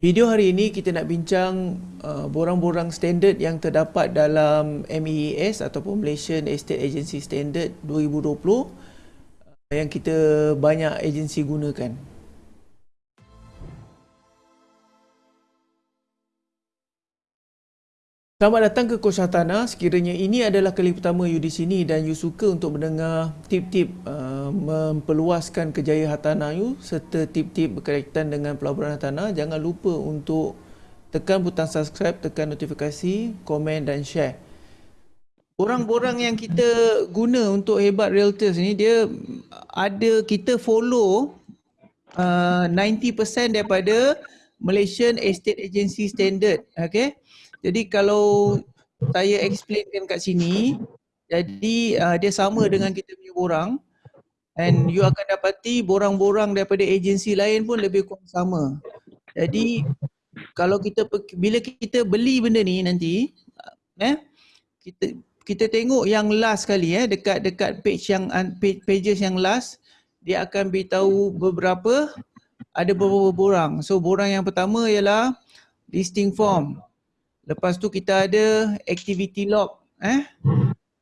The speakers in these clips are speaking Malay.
Video hari ini kita nak bincang uh, borang-borang standard yang terdapat dalam MEAS ataupun Malaysian Estate Agency Standard 2020 uh, yang kita banyak agensi gunakan. Selamat datang ke Kos Hartana. Sekiranya ini adalah kali pertama you di sini dan you suka untuk mendengar tip-tip uh, memperluaskan kejayaan hartana you serta tip-tip berkaitan dengan pelaburan hartana, jangan lupa untuk tekan butang subscribe, tekan notifikasi, komen dan share. Borang-borang yang kita guna untuk hebat realtors ni dia ada kita follow uh, 90% daripada Malaysian Estate Agency Standard. Okay? Jadi kalau saya explainkan kat sini, jadi uh, dia sama dengan kita punya borang and you akan dapati borang-borang daripada agensi lain pun lebih kurang sama. Jadi kalau kita bila kita beli benda ni nanti uh, eh kita kita tengok yang last kali eh dekat dekat page yang page, pages yang last dia akan beritahu beberapa ada beberapa borang. So borang yang pertama ialah listing form. Lepas tu kita ada activity log eh.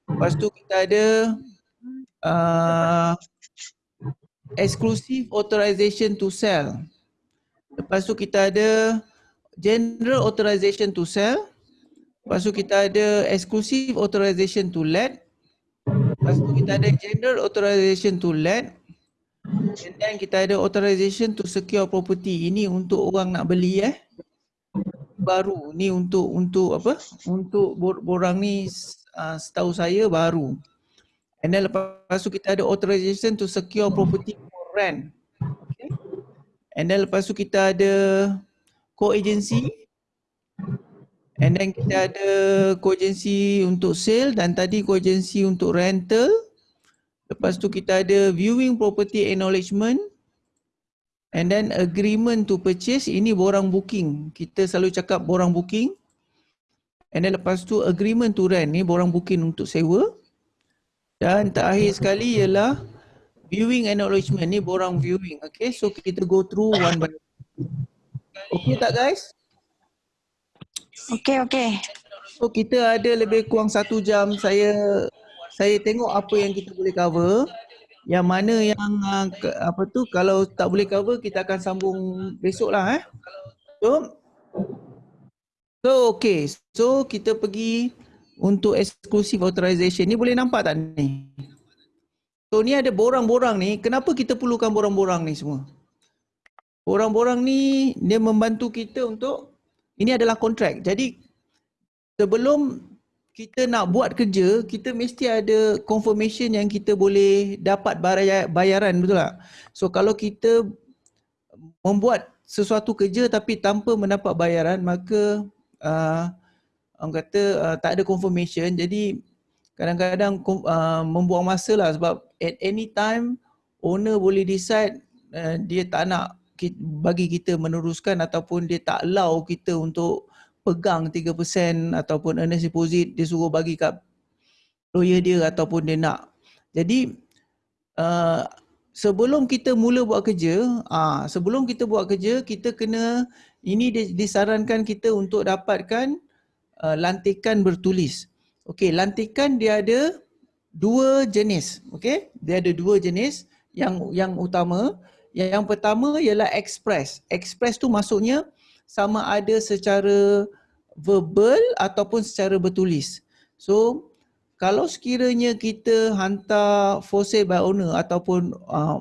Lepas tu kita ada uh, exclusive authorization to sell. Lepas tu kita ada general authorization to sell. Lepas tu kita ada exclusive authorization to let. Lepas tu kita ada general authorization to let. And then kita ada authorization to secure property. Ini untuk orang nak beli eh baru. Ni untuk untuk apa? Untuk borang ni uh, setahu saya baru. And then lepas tu kita ada authorization to secure property for rent. Okay. And then lepas tu kita ada co-agency. And then kita ada co-agency untuk sale dan tadi co-agency untuk rental. Lepas tu kita ada viewing property acknowledgement And then agreement to purchase ini borang booking. Kita selalu cakap borang booking. And then lepas tu agreement to rent ni borang booking untuk sewa. Dan terakhir sekali ialah viewing acknowledgement ni borang viewing. Okay so kita go through one by one. Okay tak guys? Okay okay. So kita ada lebih kurang satu jam saya saya tengok apa yang kita boleh cover yang mana yang uh, ke, apa tu kalau tak boleh cover kita akan sambung besok lah eh. So, so okay. So kita pergi untuk exclusive authorization. Ni boleh nampak tak ni? So ni ada borang-borang ni. Kenapa kita perlukan borang-borang ni semua? Borang-borang ni dia membantu kita untuk ini adalah kontrak. Jadi sebelum kita nak buat kerja, kita mesti ada confirmation yang kita boleh dapat bayaran, betul tak? So kalau kita membuat sesuatu kerja tapi tanpa mendapat bayaran, maka uh, orang kata uh, tak ada confirmation. Jadi kadang-kadang uh, membuang masa lah sebab at any time owner boleh decide uh, dia tak nak bagi kita meneruskan ataupun dia tak allow kita untuk pegang 3% ataupun earnest deposit dia suruh bagi kat lawyer dia ataupun dia nak. Jadi uh, sebelum kita mula buat kerja, uh, sebelum kita buat kerja kita kena ini disarankan kita untuk dapatkan uh, lantikan bertulis. Okey, lantikan dia ada dua jenis. Okey, dia ada dua jenis yang yang utama. Yang pertama ialah express. Express tu maksudnya sama ada secara verbal ataupun secara bertulis. So kalau sekiranya kita hantar for sale by owner ataupun uh,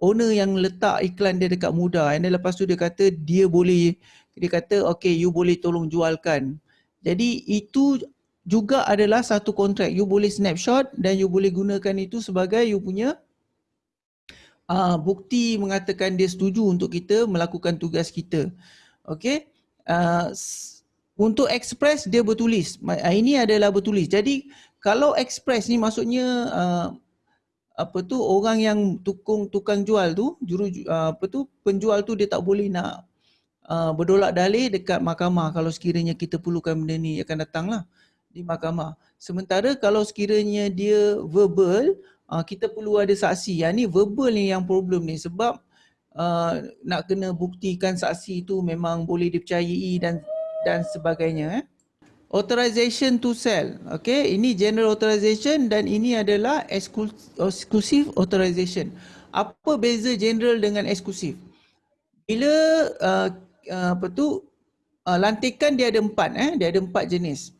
owner yang letak iklan dia dekat muda and then lepas tu dia kata dia boleh dia kata okay you boleh tolong jualkan. Jadi itu juga adalah satu kontrak. You boleh snapshot dan you boleh gunakan itu sebagai you punya uh, bukti mengatakan dia setuju untuk kita melakukan tugas kita. Okay. Uh, untuk express dia bertulis. Ah, ini adalah bertulis. Jadi kalau express ni maksudnya uh, apa tu orang yang tukung tukang jual tu juru uh, apa tu penjual tu dia tak boleh nak uh, berdolak dalih dekat mahkamah kalau sekiranya kita perlukan benda ni akan datanglah di mahkamah. Sementara kalau sekiranya dia verbal uh, kita perlu ada saksi. Yang ni verbal ni yang problem ni sebab uh, nak kena buktikan saksi itu memang boleh dipercayai dan dan sebagainya. Eh. Authorization to sell. Okay, ini general authorization dan ini adalah exclusive authorization. Apa beza general dengan eksklusif? Bila uh, uh, apa tu uh, lantikan dia ada empat eh, dia ada empat jenis.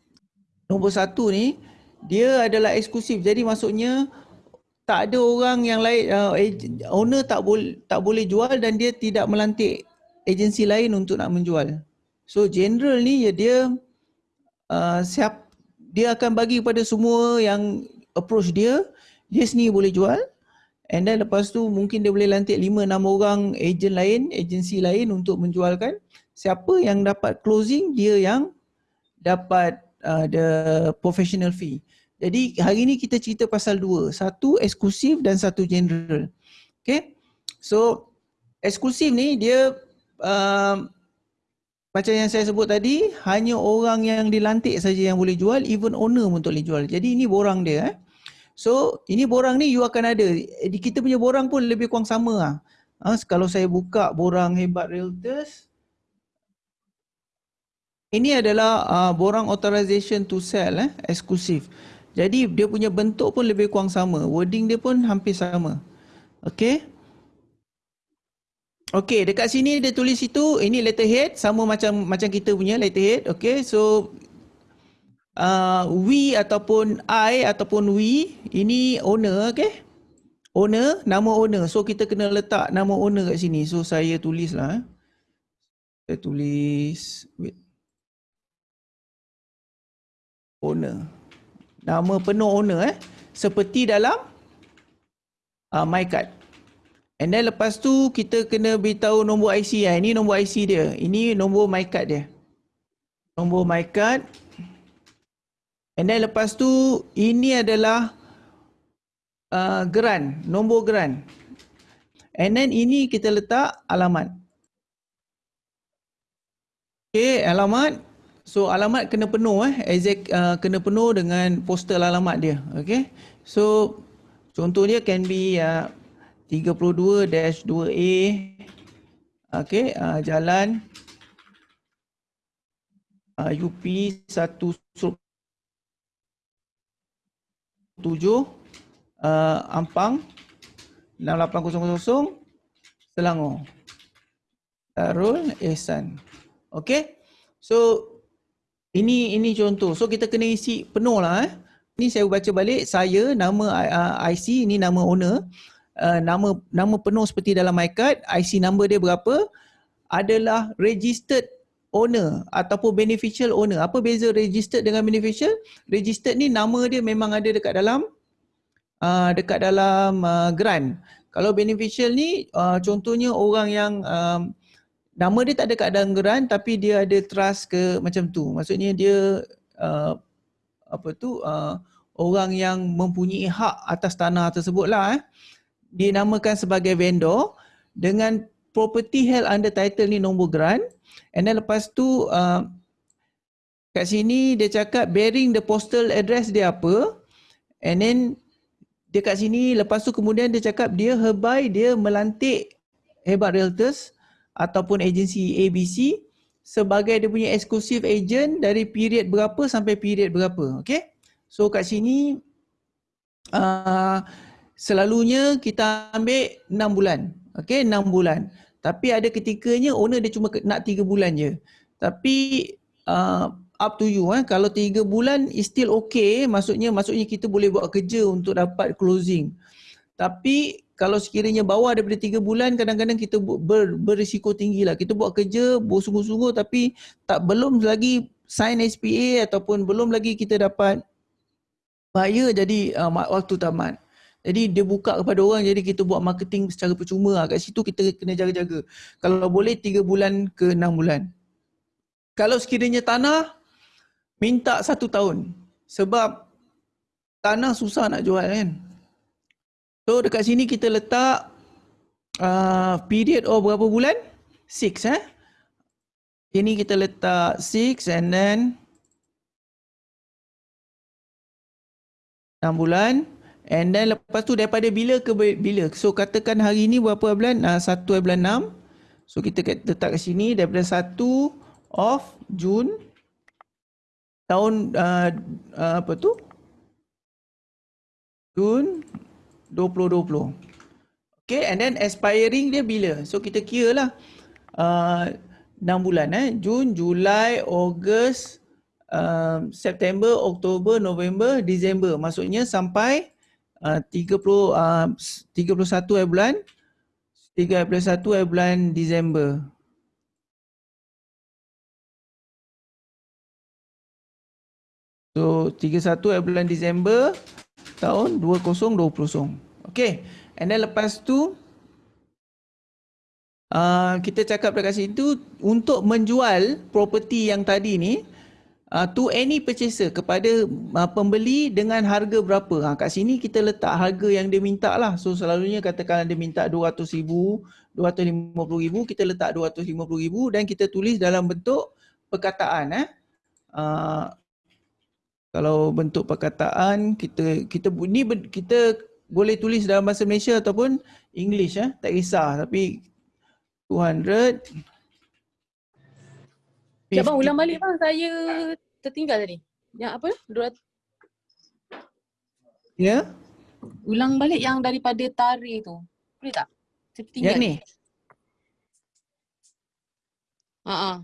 Nombor satu ni dia adalah eksklusif. Jadi maksudnya tak ada orang yang lain uh, owner tak boleh tak boleh jual dan dia tidak melantik agensi lain untuk nak menjual. So general ni ya dia uh, siap dia akan bagi kepada semua yang approach dia dia sendiri boleh jual and then lepas tu mungkin dia boleh lantik 5 6 orang agent lain agensi lain untuk menjualkan siapa yang dapat closing dia yang dapat uh, the professional fee. Jadi hari ni kita cerita pasal dua, satu eksklusif dan satu general. Okay, so eksklusif ni dia uh, macam yang saya sebut tadi, hanya orang yang dilantik saja yang boleh jual, even owner pun tak boleh jual. Jadi ini borang dia. Eh. So ini borang ni you akan ada. Kita punya borang pun lebih kurang sama lah. Ha, kalau saya buka borang hebat realtors, ini adalah uh, borang authorization to sell, eh, eksklusif. Jadi dia punya bentuk pun lebih kurang sama. Wording dia pun hampir sama. Okay. Okay, dekat sini dia tulis itu ini letterhead sama macam macam kita punya letterhead. Okay, so uh, we ataupun I ataupun we ini owner, okay? Owner, nama owner. So kita kena letak nama owner kat sini. So saya tulis lah. Eh. Saya tulis, wait. Owner. Nama penuh owner eh. Seperti dalam uh, my card. And then lepas tu kita kena beritahu nombor IC ya. Ini nombor IC dia. Ini nombor my card dia. Nombor my card. And then lepas tu ini adalah uh, geran, nombor geran. And then ini kita letak alamat. Okay, alamat. So alamat kena penuh eh. Exact uh, kena penuh dengan postal alamat dia. Okay. So contoh dia can be uh, 32-2A okey uh, jalan. Uh, UP 1 7 uh, Ampang 6800 Selangor. Darul Ehsan okey so ini ini contoh. So kita kena isi penuh lah eh. Ini saya baca balik saya nama uh, IC ini nama owner uh, nama nama penuh seperti dalam my card, IC number dia berapa adalah registered owner ataupun beneficial owner. Apa beza registered dengan beneficial? Registered ni nama dia memang ada dekat dalam uh, dekat dalam uh, grant. Kalau beneficial ni uh, contohnya orang yang um, nama dia tak ada kat dalam grant tapi dia ada trust ke macam tu. Maksudnya dia uh, apa tu uh, orang yang mempunyai hak atas tanah tersebut lah eh dinamakan sebagai vendor dengan property held under title ni nombor grant. And then lepas tu uh, kat sini dia cakap bearing the postal address dia apa. And then dia kat sini lepas tu kemudian dia cakap dia hereby dia melantik hebat realtors ataupun agensi ABC sebagai dia punya exclusive agent dari period berapa sampai period berapa okay? So kat sini uh, selalunya kita ambil 6 bulan. Okey, 6 bulan. Tapi ada ketikanya owner dia cuma nak 3 bulan je. Tapi uh, up to you eh. Kalau 3 bulan is still okay, maksudnya maksudnya kita boleh buat kerja untuk dapat closing. Tapi kalau sekiranya bawah daripada 3 bulan kadang-kadang kita ber, berisiko tinggi lah. Kita buat kerja bersungguh-sungguh tapi tak belum lagi sign SPA ataupun belum lagi kita dapat buyer jadi uh, waktu tamat. Jadi dia buka kepada orang jadi kita buat marketing secara percuma lah. Kat situ kita kena jaga-jaga. Kalau boleh 3 bulan ke 6 bulan. Kalau sekiranya tanah, minta satu tahun. Sebab tanah susah nak jual kan. So dekat sini kita letak uh, period oh berapa bulan? 6 eh. Ini kita letak 6 and then 6 bulan. And then lepas tu daripada bila ke bila. So katakan hari ni berapa bulan? Uh, 1 bulan 6. So kita letak kat sini daripada 1 of Jun tahun uh, uh, apa tu? Jun 2020. Okay and then expiring dia bila? So kita kira lah uh, 6 bulan eh. Jun, Julai, Ogos, uh, September, Oktober, November, Disember. Maksudnya sampai uh, 30, uh, 31 bulan 31 bulan Disember. So 31 bulan Disember tahun 2020. Okay. And then lepas tu uh, kita cakap dekat situ untuk menjual property yang tadi ni uh, to any purchaser kepada uh, pembeli dengan harga berapa. Ha, kat sini kita letak harga yang dia minta lah. So selalunya katakan dia minta 200 ribu, 250 ribu, kita letak 250 ribu dan kita tulis dalam bentuk perkataan. Eh. Uh, kalau bentuk perkataan kita kita ni kita boleh tulis dalam bahasa Malaysia ataupun English eh tak kisah tapi 200 Ya bang ulang balik bang saya tertinggal tadi. Yang apa? 200 Ya. Ulang balik yang daripada tari tu. Boleh tak? Saya tertinggal. Yang ni. Ha ah.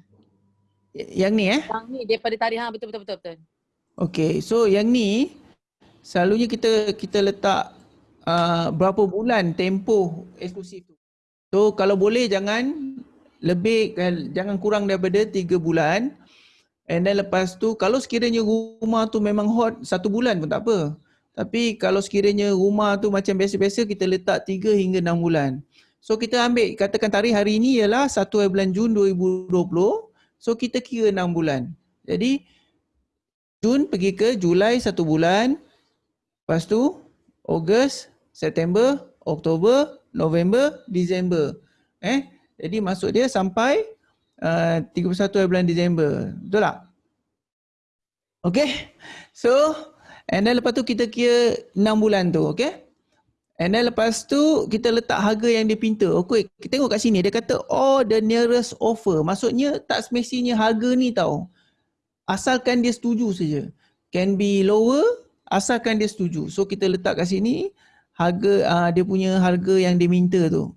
Yang ni eh? Yang ni daripada tari ha betul betul betul betul. Okay, so yang ni selalunya kita kita letak uh, berapa bulan tempoh eksklusif tu. So kalau boleh jangan lebih jangan kurang daripada 3 bulan. And then lepas tu kalau sekiranya rumah tu memang hot satu bulan pun tak apa. Tapi kalau sekiranya rumah tu macam biasa-biasa kita letak 3 hingga 6 bulan. So kita ambil katakan tarikh hari ini ialah 1 bulan Jun 2020. So kita kira 6 bulan. Jadi Jun pergi ke Julai satu bulan. Lepas tu Ogos September, Oktober, November, Disember. Eh, jadi masuk dia sampai uh, 31 bulan Disember. Betul tak? Okay. So, and then lepas tu kita kira 6 bulan tu. Okay. And then lepas tu kita letak harga yang dia pinta. Okay, kita tengok kat sini. Dia kata all the nearest offer. Maksudnya tak semestinya harga ni tau. Asalkan dia setuju saja. Can be lower asalkan dia setuju. So kita letak kat sini harga uh, dia punya harga yang dia minta tu.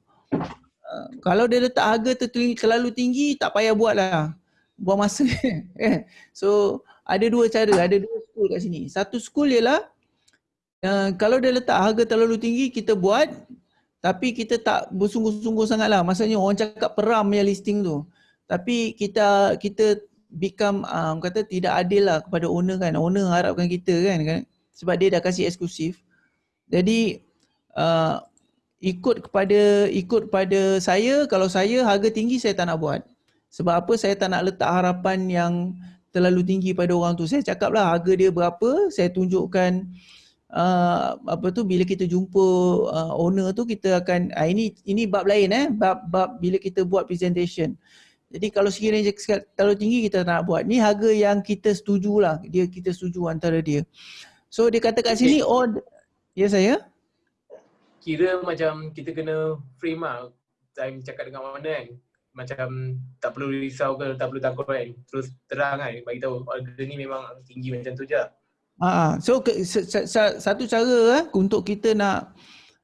Kalau dia letak harga terlalu tinggi tak payah buat lah. Buang masa. Eh, so ada dua cara, ada dua school kat sini. Satu school ialah uh, kalau dia letak harga terlalu tinggi kita buat tapi kita tak bersungguh-sungguh sangat lah. Maksudnya orang cakap peram yang listing tu. Tapi kita kita become um, kata tidak adil lah kepada owner kan. Owner harapkan kita kan, kan? sebab dia dah kasih eksklusif. Jadi uh, ikut kepada ikut pada saya kalau saya harga tinggi saya tak nak buat. Sebab apa saya tak nak letak harapan yang terlalu tinggi pada orang tu. Saya cakaplah harga dia berapa, saya tunjukkan uh, apa tu bila kita jumpa uh, owner tu kita akan uh, ini ini bab lain eh, bab bab bila kita buat presentation. Jadi kalau sekiranya terlalu tinggi kita tak nak buat. Ni harga yang kita setujulah. Dia kita setuju antara dia. So dia kata kat sini oh ya saya kira macam kita kena frame lah time cakap dengan mana kan macam tak perlu risau ke tak perlu takut kan terus terang kan bagi tahu order ni memang tinggi macam tu je Ah, so ke, satu cara eh, untuk kita nak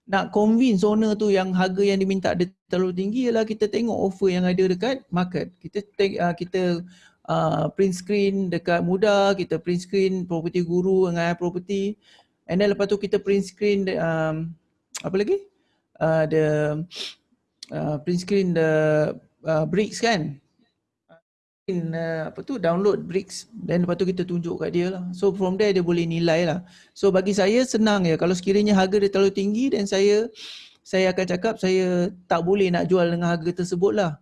nak convince owner tu yang harga yang diminta dia terlalu tinggi ialah kita tengok offer yang ada dekat market. Kita take, uh, kita uh, print screen dekat muda, kita print screen property guru dengan property. And then lepas tu kita print screen um, apa lagi? Uh, the uh, print screen the uh, bricks kan? In, uh, apa tu download bricks dan lepas tu kita tunjuk kat dia lah. So from there dia boleh nilai lah. So bagi saya senang ya kalau sekiranya harga dia terlalu tinggi dan saya saya akan cakap saya tak boleh nak jual dengan harga tersebut lah.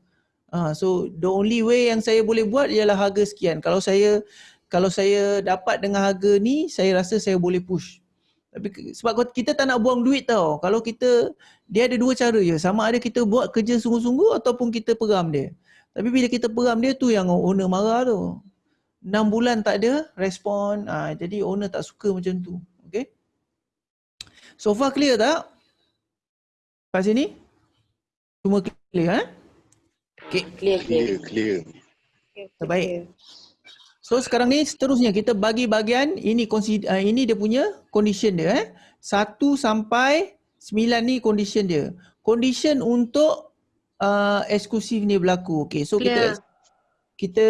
Uh, so the only way yang saya boleh buat ialah harga sekian. Kalau saya kalau saya dapat dengan harga ni saya rasa saya boleh push. Tapi sebab kita tak nak buang duit tau. Kalau kita dia ada dua cara je. Sama ada kita buat kerja sungguh-sungguh ataupun kita peram dia. Tapi bila kita peram dia tu yang owner marah tu. Enam bulan tak ada respon. Ha, jadi owner tak suka macam tu. Okay. So far clear tak? Kat sini? Semua clear eh? Okay, Clear, clear. Clear, clear. terbaik. So sekarang ni seterusnya kita bagi bahagian ini uh, ini dia punya condition dia eh. 1 sampai 9 ni condition dia. Condition untuk uh, eksklusif ni berlaku. Okay, so Clear. kita kita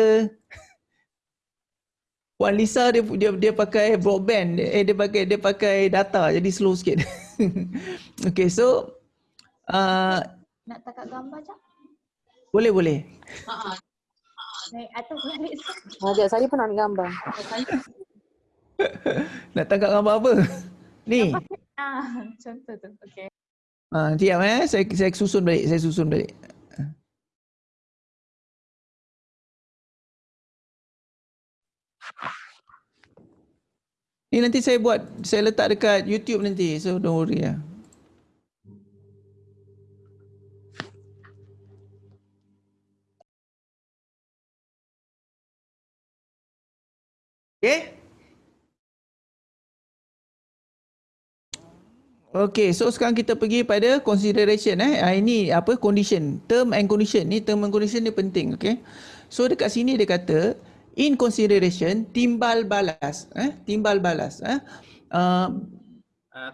Puan Lisa dia dia dia pakai broadband eh dia pakai dia pakai data jadi slow sikit. okay, so uh, Nak tangkap gambar je? boleh boleh. Naik atas balik. Ajak saya pun nak ambil gambar. Nak tangkap gambar apa? Ni. Ah, contoh tu. Okay. Ah, diam eh. Saya saya susun balik, saya susun balik. Ni nanti saya buat, saya letak dekat YouTube nanti. So don't worry lah. Okay? Okay, so sekarang kita pergi pada consideration eh. Ah, ini apa condition, term and condition. Ni term and condition ni penting, okay? So dekat sini dia kata in consideration timbal balas, eh? Timbal balas, eh? Uh,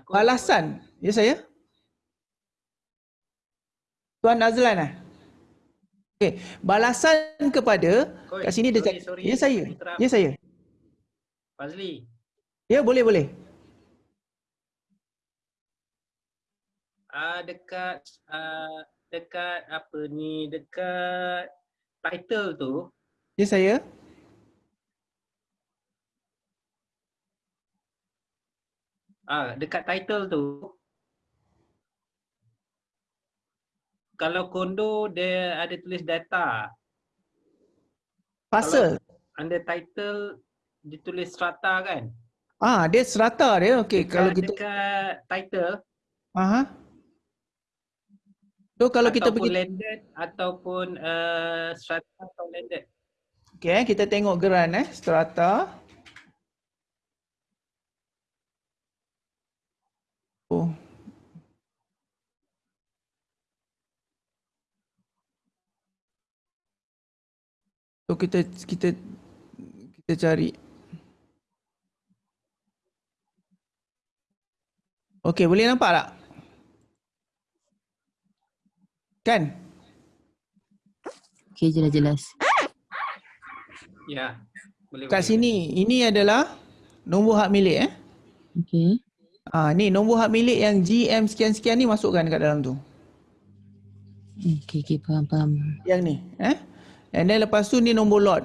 balasan. Ya saya? Tuan Azlan eh? Okay, balasan kepada Koi, kat sini dia sorry, cakap, sorry. ya saya. Ya saya. Fazli, Ya boleh boleh. ah dekat ah dekat apa ni dekat title tu Ya saya. ah dekat title tu kalau kondo dia ada tulis data Pasal. under title ditulis strata kan Ah, dia serata dia. Okey, kalau kita dekat title Aha. So kalau kita ataupun pergi landed ataupun uh, strata atau landed Okey, eh, kita tengok geran eh, strata. Oh. So kita kita kita cari. Okey, boleh nampak tak? Kan? Okay, jelas-jelas. ya boleh Kat boleh. sini, ini adalah nombor hak milik eh. Okay. Ah ni nombor hak milik yang GM sekian-sekian ni masukkan kat dalam tu. Okay, okay, faham, faham. Yang ni, eh. And then lepas tu ni nombor lot.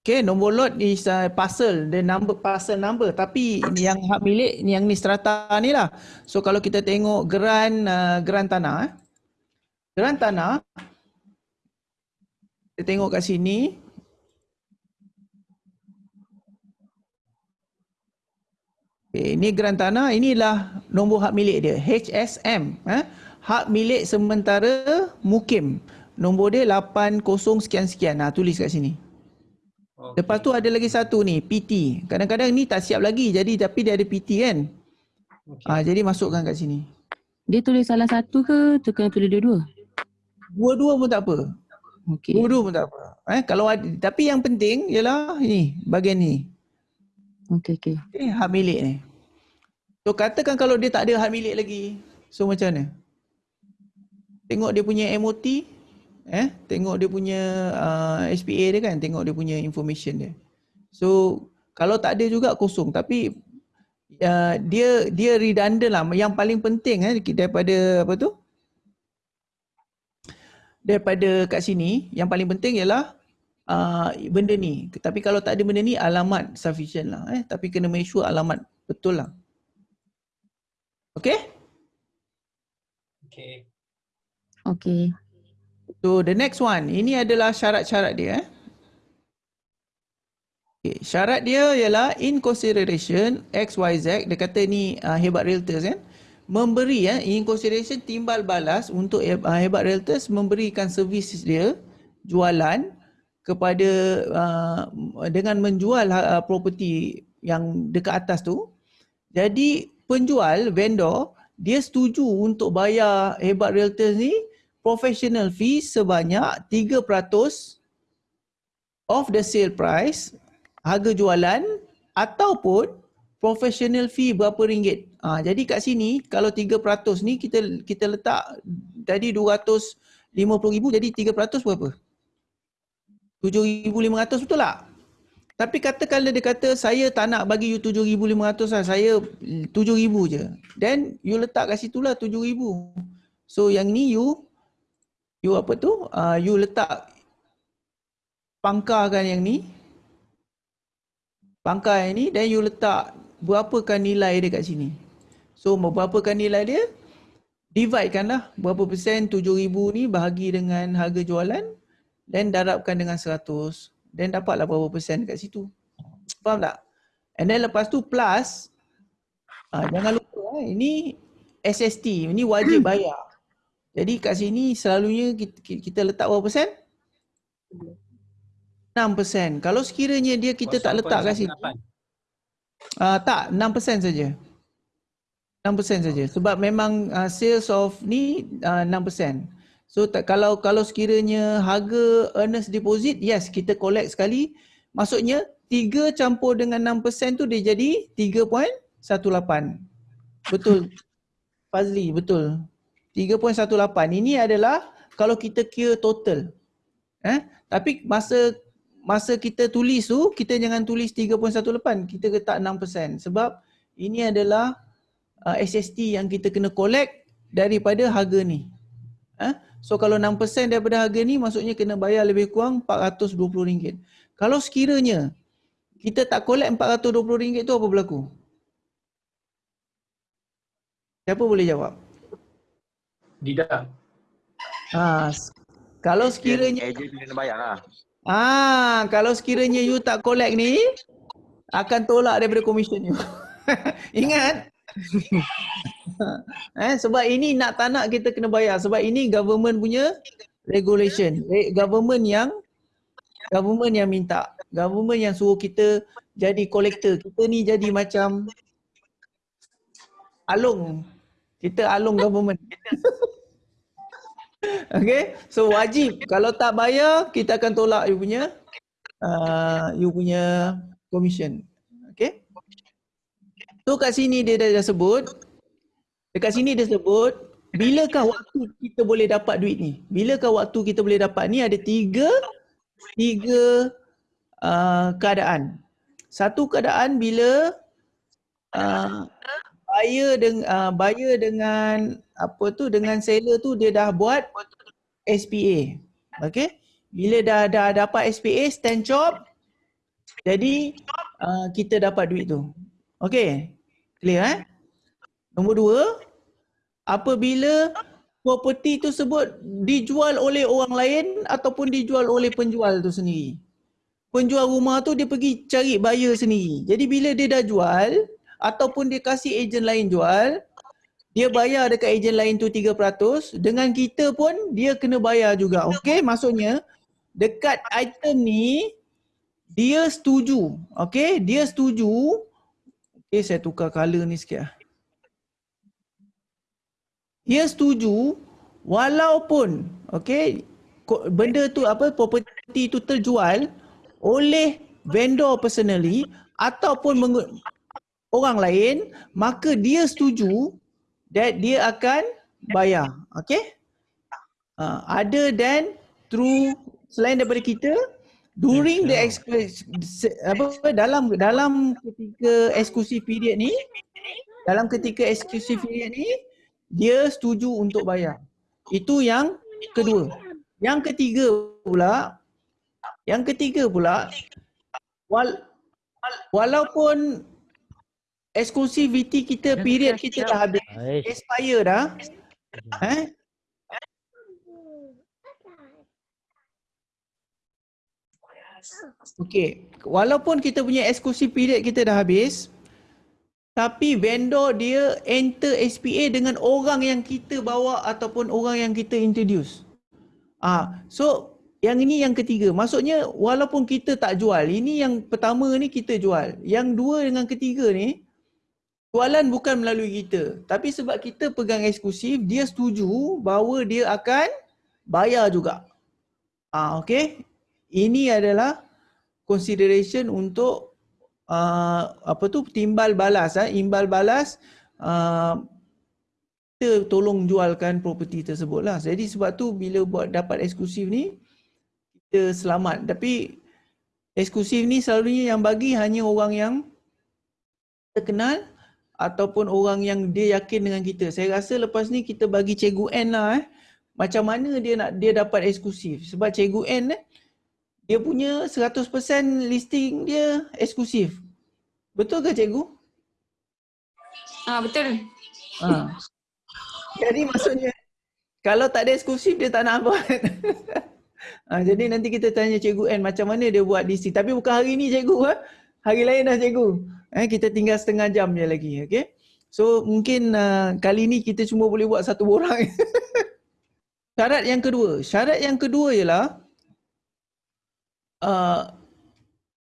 Okay, nombor lot is uh, parcel, the number parcel number. Tapi yang hak milik yang ni strata ni lah. So kalau kita tengok geran uh, geran tanah eh. Geran tanah kita tengok kat sini Okay, ini geran tanah, inilah nombor hak milik dia, HSM. Eh? Hak milik sementara mukim. Nombor dia 80 sekian-sekian. Nah, tulis kat sini. Okey. Lepas tu ada lagi satu ni, PT. Kadang-kadang ni tak siap lagi, jadi tapi dia ada PT kan. Okey. Ah, jadi masukkan kat sini. Dia tulis salah satu ke tu kena tulis dua-dua? Dua-dua pun tak apa. Okay. Dua-dua pun tak apa. Eh, kalau ada, tapi yang penting ialah ni, bahagian ni. Okay, okay. Eh, hak milik ni. So katakan kalau dia tak ada hak milik lagi. So macam mana? Tengok dia punya MOT. Eh, tengok dia punya uh, SPA dia kan. Tengok dia punya information dia. So kalau tak ada juga kosong. Tapi uh, dia dia redundant lah. Yang paling penting eh, daripada apa tu? Daripada kat sini, yang paling penting ialah uh, benda ni. Tapi kalau tak ada benda ni, alamat sufficient lah. Eh. Tapi kena make sure alamat betul lah. Okay? Okey. Okay. So the next one, ini adalah syarat-syarat dia. Eh. Okay, syarat dia ialah in consideration XYZ, dia kata ni uh, hebat realtors kan. Memberi ya, in consideration timbal balas untuk uh, hebat realtors memberikan servis dia jualan kepada uh, dengan menjual uh, property yang dekat atas tu. Jadi penjual, vendor, dia setuju untuk bayar Hebat Realtors ni professional fee sebanyak 3% of the sale price, harga jualan ataupun professional fee berapa ringgit. Ha, jadi kat sini kalau 3% ni kita kita letak tadi 250,000 jadi 3% berapa? 7,500 betul tak? Tapi katakan dia kata saya tak nak bagi you 7,500 lah, saya 7,000 je. Then you letak kat situ lah 7,000. So yang ni you, you apa tu, uh, you letak pangkarkan yang ni. Pangkar yang ni, then you letak berapakah nilai dia kat sini. So berapakah nilai dia? Divide kan lah berapa persen 7,000 ni bahagi dengan harga jualan. Then darabkan dengan 100. Then dapatlah berapa persen kat situ. Faham tak? And then lepas tu plus, uh, jangan lupa eh, ini SST, ini wajib bayar. Jadi kat sini selalunya kita, kita letak berapa persen? 6%. Kalau sekiranya dia kita tak letak kat sini, uh, tak 6% saja. 6% saja. Sebab memang uh, sales of ni uh, 6%. So tak, kalau kalau sekiranya harga earnest deposit, yes kita collect sekali. Maksudnya 3 campur dengan 6% tu dia jadi 3.18. Betul. Fazli, betul. 3.18. Ini adalah kalau kita kira total. Eh? Tapi masa masa kita tulis tu, kita jangan tulis 3.18. Kita letak 6%. Sebab ini adalah uh, SST yang kita kena collect daripada harga ni. Eh? So kalau 6% daripada harga ni maksudnya kena bayar lebih kurang RM420. Kalau sekiranya kita tak collect RM420 tu apa berlaku? Siapa boleh jawab? Tidak. Ha, kalau sekiranya Ejen kena bayar lah. Ah, kalau sekiranya you tak collect ni akan tolak daripada komisen you. Ingat? eh, sebab ini nak tak nak kita kena bayar sebab ini government punya regulation. Eh, government yang government yang minta. Government yang suruh kita jadi collector. Kita ni jadi macam alung. Kita alung government. okay, so wajib. Kalau tak bayar, kita akan tolak you punya uh, you punya commission. Okay. So kat sini dia dah, dah sebut, dekat sini dia sebut, bilakah waktu kita boleh dapat duit ni? Bilakah waktu kita boleh dapat ni ada tiga, tiga uh, keadaan. Satu keadaan bila uh, buyer dengan uh, buyer dengan apa tu dengan seller tu dia dah buat SPA. Okay? Bila dah dah dapat SPA stand job jadi uh, kita dapat duit tu. Okay? Clear eh? Nombor dua, apabila property tu sebut dijual oleh orang lain ataupun dijual oleh penjual tu sendiri. Penjual rumah tu dia pergi cari buyer sendiri. Jadi bila dia dah jual ataupun dia kasih ejen lain jual, dia bayar dekat ejen lain tu 3%, dengan kita pun dia kena bayar juga. Okey, maksudnya dekat item ni dia setuju. Okey, dia setuju Okay, saya tukar color ni sikit lah. Dia setuju walaupun okay, benda tu apa property tu terjual oleh vendor personally ataupun orang lain maka dia setuju that dia akan bayar okay uh, other than through selain daripada kita during the apa dalam dalam ketika exclusive period ni dalam ketika exclusive period ni dia setuju untuk bayar. Itu yang kedua. Yang ketiga pula yang ketiga pula wal, walaupun exclusivity kita period kita dah habis expire dah eh Okey, walaupun kita punya exclusive period kita dah habis, tapi vendor dia enter SPA dengan orang yang kita bawa ataupun orang yang kita introduce. Ah, so yang ini yang ketiga. Maksudnya walaupun kita tak jual, ini yang pertama ni kita jual. Yang dua dengan ketiga ni Jualan bukan melalui kita. Tapi sebab kita pegang eksklusif, dia setuju bahawa dia akan bayar juga. Ah, okay. Ini adalah consideration untuk uh, apa tu timbal balas eh imbal balas uh, kita tolong jualkan properti tersebut lah. Jadi sebab tu bila buat dapat eksklusif ni kita selamat. Tapi eksklusif ni selalunya yang bagi hanya orang yang terkenal ataupun orang yang dia yakin dengan kita. Saya rasa lepas ni kita bagi Cikgu N lah eh. Macam mana dia nak dia dapat eksklusif. Sebab Cikgu N eh, dia punya 100% listing dia eksklusif. Betul ke Cikgu? Ah betul. Ha. Jadi maksudnya kalau tak ada eksklusif dia tak nak buat. ha, jadi nanti kita tanya Cikgu N macam mana dia buat listing. Tapi bukan hari ni Cikgu. Ha? Hari lain dah Cikgu. Eh, kita tinggal setengah jam je lagi. Okay? So mungkin uh, kali ni kita cuma boleh buat satu orang. syarat yang kedua. Syarat yang kedua ialah uh,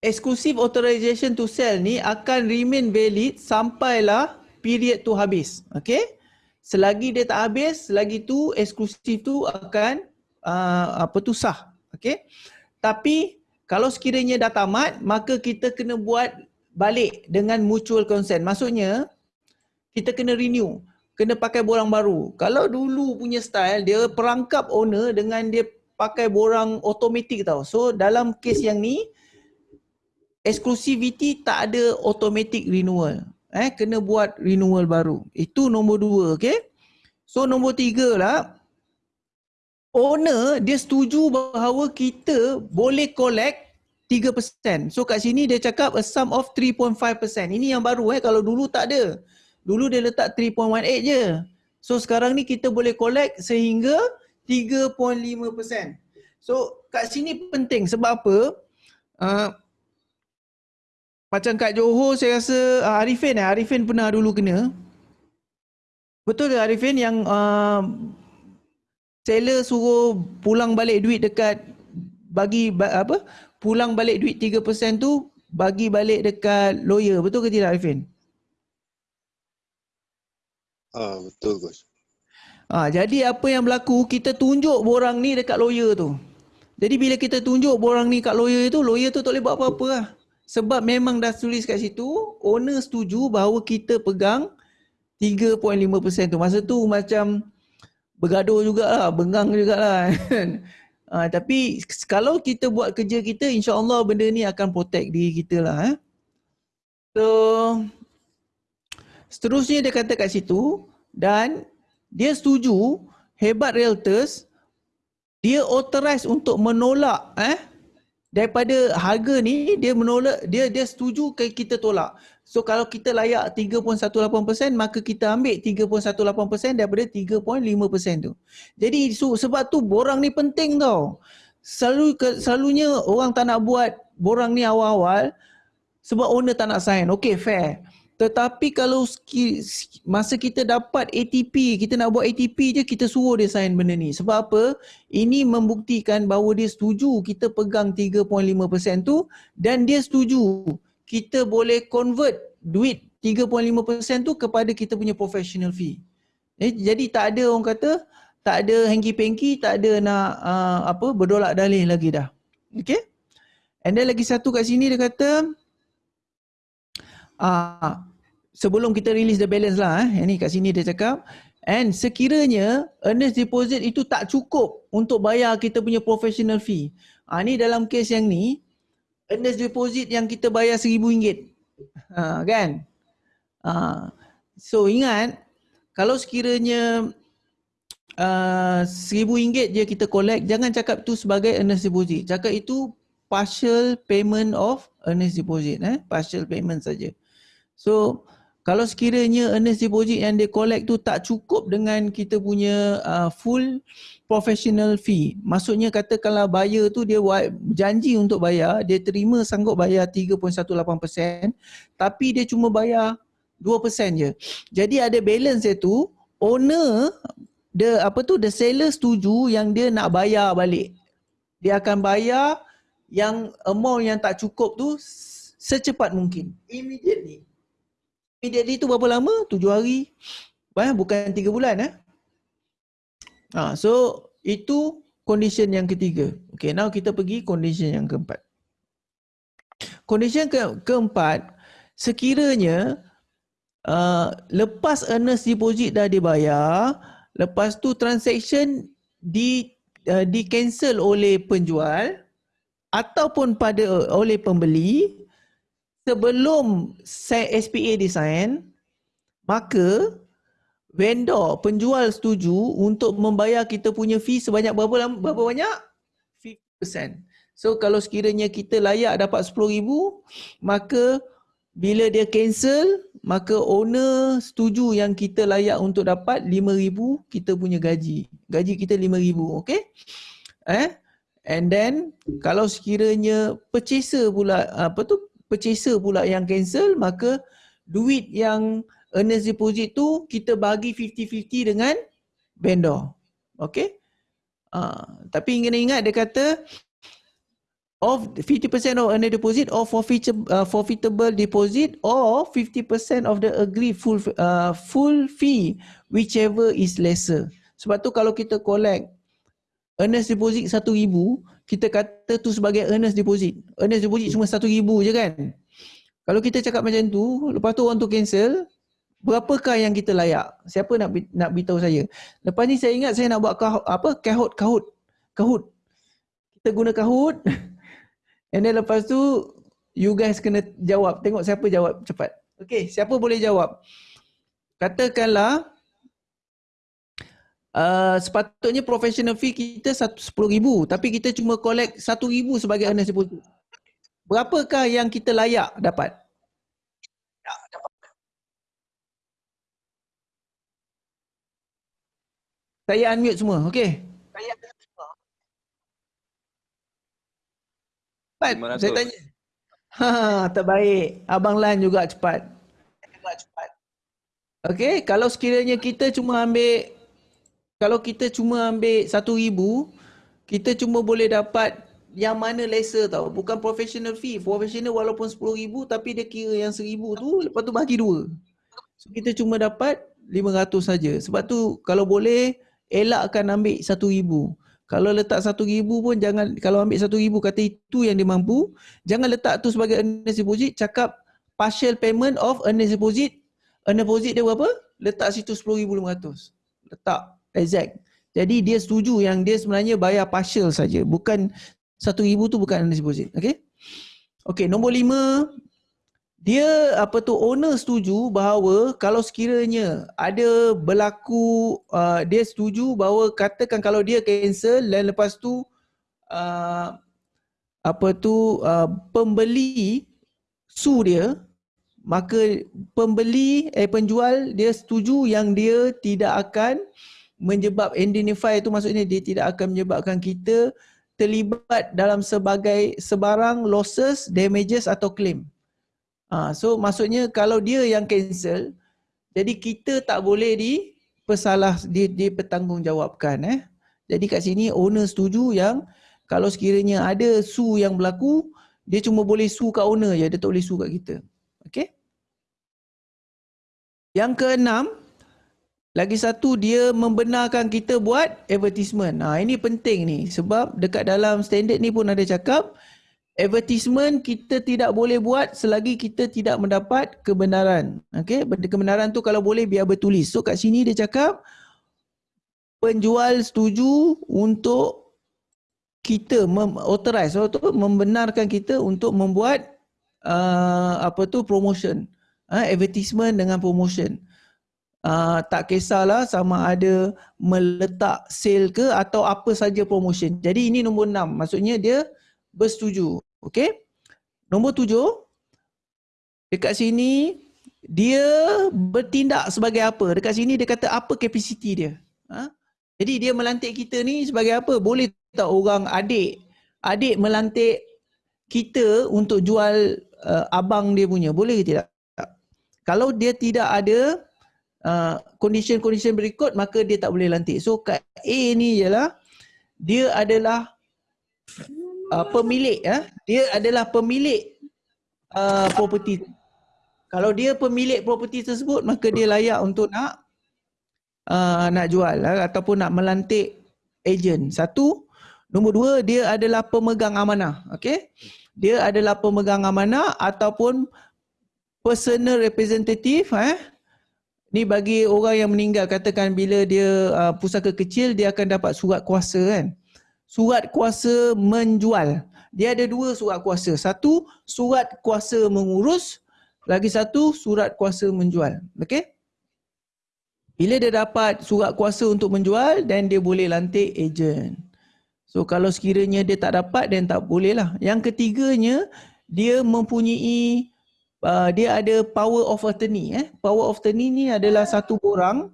exclusive authorization to sell ni akan remain valid sampailah period tu habis. Okay? Selagi dia tak habis, selagi tu eksklusif tu akan uh, apa tu sah. Okay? Tapi kalau sekiranya dah tamat, maka kita kena buat balik dengan mutual consent. Maksudnya kita kena renew, kena pakai borang baru. Kalau dulu punya style dia perangkap owner dengan dia pakai borang automatic tau. So dalam case yang ni exclusivity tak ada automatic renewal. Eh kena buat renewal baru. Itu nombor dua, okay? So nombor tiga lah owner dia setuju bahawa kita boleh collect 3%. So kat sini dia cakap a sum of 3.5%. Ini yang baru eh kalau dulu tak ada. Dulu dia letak 3.18 je. So sekarang ni kita boleh collect sehingga 3.5%. So kat sini penting sebab apa? Uh, macam kat Johor saya rasa uh, Arifin eh Arifin pernah dulu kena. Betul ke Arifin yang uh, seller suruh pulang balik duit dekat bagi apa pulang balik duit 3% tu bagi balik dekat lawyer. Betul ke tidak Arifin? Ah betul Gus. Ah jadi apa yang berlaku kita tunjuk borang ni dekat lawyer tu. Jadi bila kita tunjuk borang ni kat lawyer tu, lawyer tu tak boleh buat apa-apa lah. Sebab memang dah tulis kat situ, owner setuju bahawa kita pegang 3.5% tu. Masa tu macam bergaduh jugalah, bengang jugalah. Uh, tapi kalau kita buat kerja kita, insya-Allah benda ni akan protect diri kita lah. Eh. So seterusnya dia kata kat situ dan dia setuju hebat realtors dia authorize untuk menolak eh daripada harga ni dia menolak dia dia setuju kita tolak. So kalau kita layak 3.18% maka kita ambil 3.18% daripada 3.5% tu. Jadi so, sebab tu borang ni penting tau. Selalu selalunya orang tak nak buat borang ni awal-awal sebab owner tak nak sign. Okay fair. Tetapi kalau masa kita dapat ATP, kita nak buat ATP je kita suruh dia sign benda ni. Sebab apa? Ini membuktikan bahawa dia setuju kita pegang 3.5% tu dan dia setuju kita boleh convert duit 3.5% tu kepada kita punya professional fee. Eh, jadi tak ada orang kata tak ada hengki-pengki, tak ada nak uh, apa berdolak dalih lagi dah. Okay? And then lagi satu kat sini dia kata Ah, sebelum kita release the balance lah eh. Ini kat sini dia cakap and sekiranya earnest deposit itu tak cukup untuk bayar kita punya professional fee. Ah ni dalam case yang ni earnest deposit yang kita bayar seribu ringgit. Ha, kan? Ah so ingat kalau sekiranya uh, seribu ringgit je kita collect jangan cakap tu sebagai earnest deposit. Cakap itu partial payment of earnest deposit eh partial payment saja. So kalau sekiranya earnest deposit yang dia collect tu tak cukup dengan kita punya uh, full professional fee. Maksudnya kata kalau buyer tu dia janji untuk bayar, dia terima sanggup bayar 3.18% tapi dia cuma bayar 2% je. Jadi ada balance tu owner the apa tu the seller setuju yang dia nak bayar balik. Dia akan bayar yang amount yang tak cukup tu secepat mungkin. Immediately immediately tu berapa lama? Tujuh hari. Bukan tiga bulan eh. Ha, so itu condition yang ketiga. Okay, now kita pergi condition yang keempat. Condition ke keempat, sekiranya uh, lepas earnest deposit dah dibayar, lepas tu transaction di uh, di cancel oleh penjual ataupun pada oleh pembeli sebelum SPA disign, maka vendor penjual setuju untuk membayar kita punya fee sebanyak berapa berapa banyak? 50%. So kalau sekiranya kita layak dapat 10,000, maka bila dia cancel, maka owner setuju yang kita layak untuk dapat 5,000 kita punya gaji. Gaji kita 5,000, okay? Eh? And then kalau sekiranya purchaser pula apa tu purchaser pula yang cancel maka duit yang earnest deposit tu kita bagi 50-50 dengan vendor. Okay? Uh, tapi kena ingat dia kata of 50% of earnest deposit or forfeitable, uh, forfeitable deposit or 50% of the agreed full uh, full fee whichever is lesser. Sebab tu kalau kita collect earnest deposit 1000, kita kata tu sebagai earnest deposit. Earnest deposit cuma 1000 je kan? Kalau kita cakap macam tu, lepas tu orang tu cancel, berapakah yang kita layak? Siapa nak nak beritahu saya? Lepas ni saya ingat saya nak buat kahut, apa? Kahut, kahut. Kahut. Kita guna kahut. And then lepas tu you guys kena jawab. Tengok siapa jawab cepat. Okay, siapa boleh jawab? Katakanlah uh, sepatutnya professional fee kita RM10,000 tapi kita cuma collect RM1,000 sebagai earnest deposit. Berapakah yang kita layak dapat? Ya, dapat. Saya unmute semua, okey? Saya unmute semua. Cepat, saya tanya. Ha, terbaik. Abang Lan juga cepat. Juga cepat. Okey, kalau sekiranya kita cuma ambil kalau kita cuma ambil satu ribu, kita cuma boleh dapat yang mana lesser tau. Bukan professional fee. Professional walaupun sepuluh ribu tapi dia kira yang seribu tu lepas tu bagi dua. So kita cuma dapat lima ratus saja. Sebab tu kalau boleh elakkan ambil satu ribu. Kalau letak satu ribu pun jangan, kalau ambil satu ribu kata itu yang dia mampu, jangan letak tu sebagai earnest deposit, cakap partial payment of earnest deposit. Earnest deposit dia berapa? Letak situ RM10,500. Letak exact. Jadi dia setuju yang dia sebenarnya bayar partial saja, bukan satu ribu tu bukan deposit. Okay? Okay, nombor lima, dia apa tu owner setuju bahawa kalau sekiranya ada berlaku uh, dia setuju bahawa katakan kalau dia cancel dan lepas tu uh, apa tu uh, pembeli su dia maka pembeli eh penjual dia setuju yang dia tidak akan menyebab indemnify itu maksudnya dia tidak akan menyebabkan kita terlibat dalam sebagai sebarang losses, damages atau claim. Ha, so maksudnya kalau dia yang cancel, jadi kita tak boleh di pesalah di dipertanggungjawabkan eh. Jadi kat sini owner setuju yang kalau sekiranya ada su yang berlaku, dia cuma boleh su kat owner je, dia tak boleh su kat kita. Okay? Yang keenam, lagi satu dia membenarkan kita buat advertisement. Ha, ini penting ni sebab dekat dalam standard ni pun ada cakap advertisement kita tidak boleh buat selagi kita tidak mendapat kebenaran. Okey, kebenaran tu kalau boleh biar bertulis. So kat sini dia cakap penjual setuju untuk kita mem- authorize atau membenarkan kita untuk membuat uh, apa tu promotion. Uh, advertisement dengan promotion. Uh, tak kisahlah sama ada meletak sale ke atau apa saja promotion. Jadi ini nombor enam. Maksudnya dia bersetuju. Okey. Nombor tujuh. Dekat sini dia bertindak sebagai apa? Dekat sini dia kata apa kapasiti dia. Ha? Jadi dia melantik kita ni sebagai apa? Boleh tak orang adik adik melantik kita untuk jual uh, abang dia punya? Boleh ke tidak? Kalau dia tidak ada uh, condition-condition berikut maka dia tak boleh lantik. So kat A ni ialah dia adalah uh, pemilik ya dia adalah pemilik uh, property Kalau dia pemilik properti tersebut maka dia layak untuk nak uh, nak jual uh, ataupun nak melantik ejen. Satu, nombor dua dia adalah pemegang amanah. Okey. Dia adalah pemegang amanah ataupun personal representative eh. Ni bagi orang yang meninggal katakan bila dia uh, pusaka kecil dia akan dapat surat kuasa kan. Surat kuasa menjual. Dia ada dua surat kuasa. Satu surat kuasa mengurus, lagi satu surat kuasa menjual. Okey? Bila dia dapat surat kuasa untuk menjual dan dia boleh lantik ejen. So kalau sekiranya dia tak dapat dan tak boleh lah. Yang ketiganya dia mempunyai uh, dia ada power of attorney eh. Power of attorney ni adalah satu orang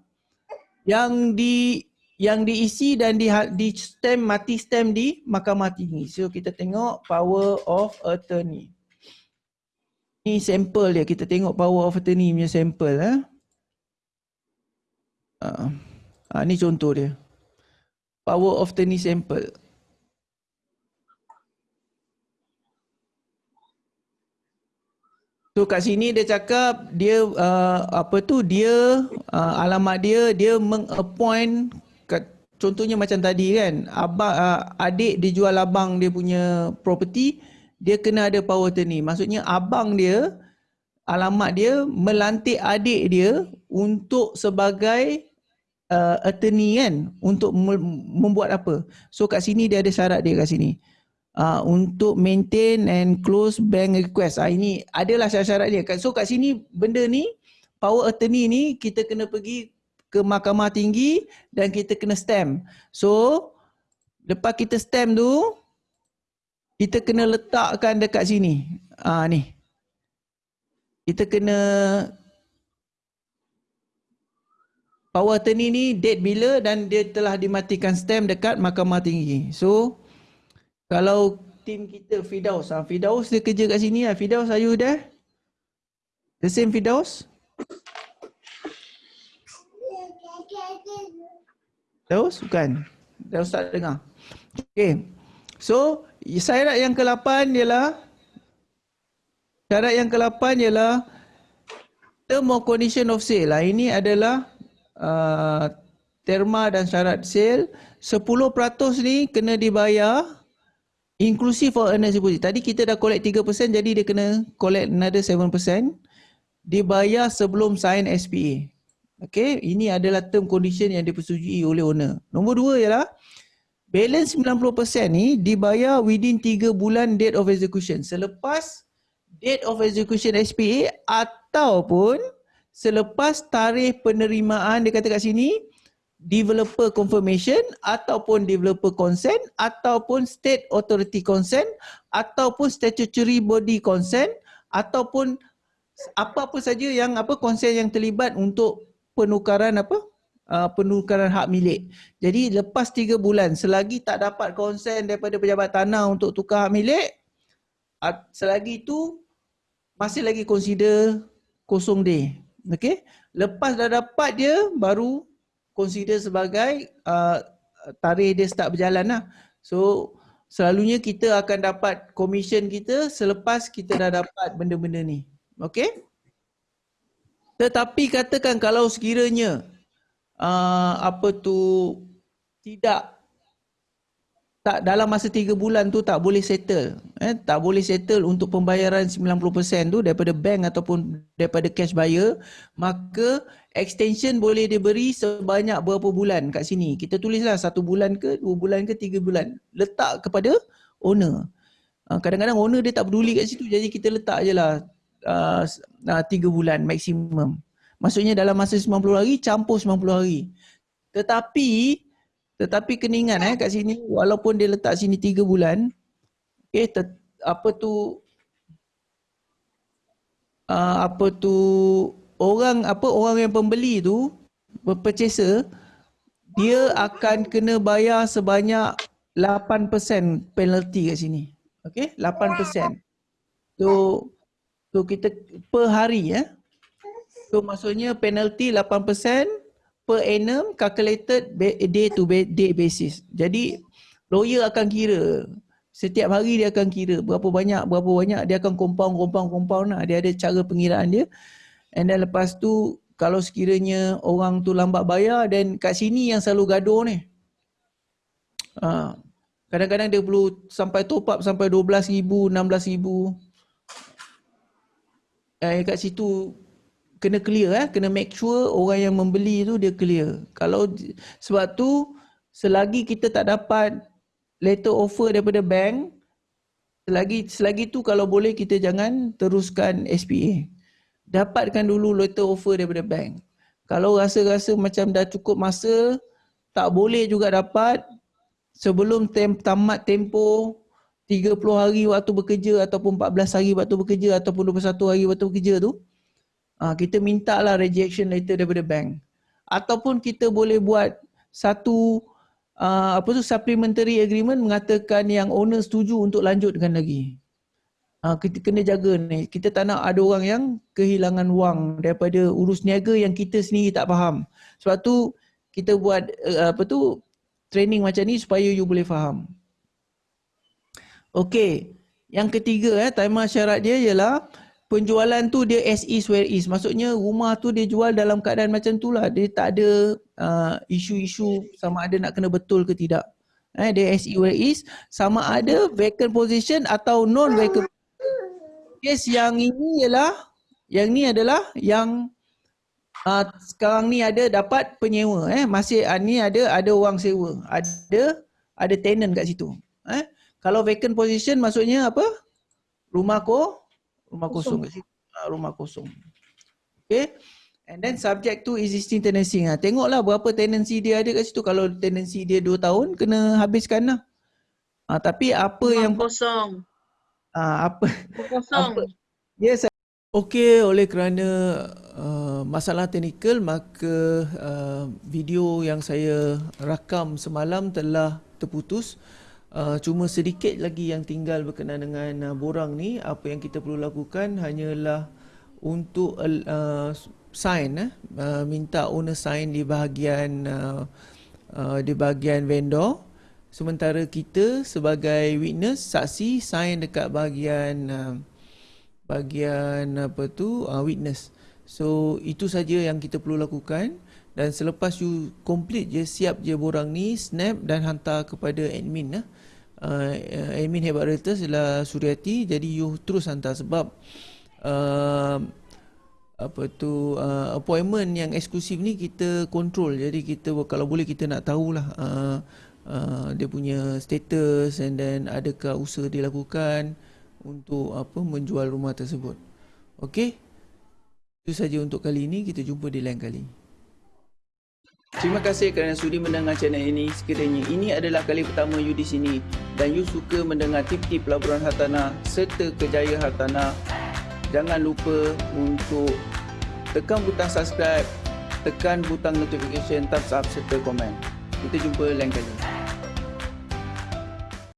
yang di yang diisi dan di di stem mati stem di mahkamah tinggi. So kita tengok power of attorney. Ni sampel dia. Kita tengok power of attorney punya sampel eh. Uh, uh, ni contoh dia. Power of attorney sample. So kat sini dia cakap dia uh, apa tu dia uh, alamat dia dia mengappoint contohnya macam tadi kan abang uh, adik dia jual abang dia punya property dia kena ada power attorney. Maksudnya abang dia alamat dia melantik adik dia untuk sebagai uh, attorney kan untuk membuat apa. So kat sini dia ada syarat dia kat sini uh, untuk maintain and close bank request. Uh, ini adalah syarat-syarat dia. So kat sini benda ni power attorney ni kita kena pergi ke mahkamah tinggi dan kita kena stamp. So lepas kita stamp tu kita kena letakkan dekat sini. Uh, ni. Kita kena power attorney ni date bila dan dia telah dimatikan stamp dekat mahkamah tinggi. So kalau tim kita Fidaus, ha, Fidaus dia kerja kat sini lah. Fidaus, are you there? The same Fidaus? Fidaus? Bukan. Fidaus tak dengar. Okay. So, syarat yang ke-8 ialah syarat yang ke-8 ialah term or condition of sale. Lah. Ini adalah uh, terma dan syarat sale. 10% ni kena dibayar Inclusive for earnest deposit. Tadi kita dah collect 3% jadi dia kena collect another 7%. Dibayar sebelum sign SPA. Okay, ini adalah term condition yang dipersetujui oleh owner. Nombor dua ialah balance 90% ni dibayar within 3 bulan date of execution. Selepas date of execution SPA ataupun selepas tarikh penerimaan dia kata kat sini developer confirmation ataupun developer consent ataupun state authority consent ataupun statutory body consent ataupun apa-apa saja yang apa consent yang terlibat untuk penukaran apa uh, penukaran hak milik. Jadi lepas tiga bulan selagi tak dapat consent daripada pejabat tanah untuk tukar hak milik selagi itu masih lagi consider kosong day. Okey. Lepas dah dapat dia baru consider sebagai uh, tarikh dia start berjalan lah. So selalunya kita akan dapat commission kita selepas kita dah dapat benda-benda ni. Okay? Tetapi katakan kalau sekiranya uh, apa tu tidak tak dalam masa tiga bulan tu tak boleh settle eh tak boleh settle untuk pembayaran 90% tu daripada bank ataupun daripada cash buyer maka extension boleh diberi sebanyak berapa bulan kat sini? Kita tulislah satu bulan ke dua bulan ke tiga bulan. Letak kepada owner. Ah, kadang-kadang owner dia tak peduli kat situ jadi kita letak je lah uh, tiga bulan maksimum. Maksudnya dalam masa 90 hari campur 90 hari. Tetapi tetapi kena ingat eh kat sini walaupun dia letak sini tiga bulan okay, ter, apa tu uh, apa tu orang apa orang yang pembeli tu purchaser dia akan kena bayar sebanyak 8% penalty kat sini. Okey, 8%. So so kita per hari ya. So maksudnya penalty 8% per annum calculated day to day basis. Jadi lawyer akan kira Setiap hari dia akan kira berapa banyak, berapa banyak dia akan compound, compound, compound lah. Dia ada cara pengiraan dia. And then lepas tu kalau sekiranya orang tu lambat bayar dan kat sini yang selalu gaduh ni. Ha, kadang-kadang dia perlu sampai top up sampai RM12,000, RM16,000. Eh, kat situ kena clear eh, kena make sure orang yang membeli tu dia clear. Kalau sebab tu selagi kita tak dapat letter offer daripada bank selagi selagi tu kalau boleh kita jangan teruskan SPA. Dapatkan dulu letter offer daripada bank. Kalau rasa-rasa macam dah cukup masa tak boleh juga dapat sebelum tem tamat tempoh 30 hari waktu bekerja ataupun 14 hari waktu bekerja ataupun 21 hari waktu bekerja tu uh, kita minta lah rejection letter daripada bank ataupun kita boleh buat satu uh, apa tu supplementary agreement mengatakan yang owner setuju untuk lanjutkan lagi. Uh, kita kena jaga ni. Kita tak nak ada orang yang kehilangan wang daripada urus niaga yang kita sendiri tak faham. Sebab tu kita buat uh, apa tu training macam ni supaya you boleh faham. Okey. Yang ketiga eh timer syarat dia ialah penjualan tu dia as is where is. Maksudnya rumah tu dia jual dalam keadaan macam tu lah. Dia tak ada uh, isu-isu sama ada nak kena betul ke tidak. Eh, dia as is where is. Sama ada vacant position atau non vacant Kes yang ini ialah, yang ni adalah yang uh, sekarang ni ada dapat penyewa. Eh. Masih uh, ni ada ada orang sewa. Ada ada tenant kat situ. Eh. Kalau vacant position maksudnya apa? Rumah ko rumah kosong, kat situ. Uh, rumah kosong. Okay. And then subject to existing tenancy. Ha, tengoklah berapa tenancy dia ada kat situ. Kalau tenancy dia 2 tahun, kena habiskan lah. Ha, tapi apa rumah yang... kosong. Ha, apa... Kosong. Apa, yes. Okey, oleh kerana uh, masalah teknikal, maka uh, video yang saya rakam semalam telah terputus. Uh, cuma sedikit lagi yang tinggal berkenaan dengan uh, borang ni apa yang kita perlu lakukan hanyalah untuk uh, sign eh uh, minta owner sign di bahagian uh, uh, di bahagian vendor sementara kita sebagai witness saksi sign dekat bahagian uh, bahagian apa tu uh, witness. So itu saja yang kita perlu lakukan. Dan selepas you complete je siap je borang ni snap dan hantar kepada admin lah uh, admin hebat realtors ialah Suryati. Jadi you terus hantar sebab uh, apa tu uh, appointment yang eksklusif ni kita control. Jadi kita kalau boleh kita nak tahulah uh, uh, dia punya status and then adakah usaha dilakukan untuk apa menjual rumah tersebut okey itu saja untuk kali ini kita jumpa di lain kali Terima kasih kerana sudi mendengar channel ini. Sekiranya ini adalah kali pertama you di sini dan you suka mendengar tip-tip pelaburan hartanah serta kejayaan hartanah, jangan lupa untuk tekan butang subscribe, tekan butang notification, thumbs up serta komen. Kita jumpa lain kali.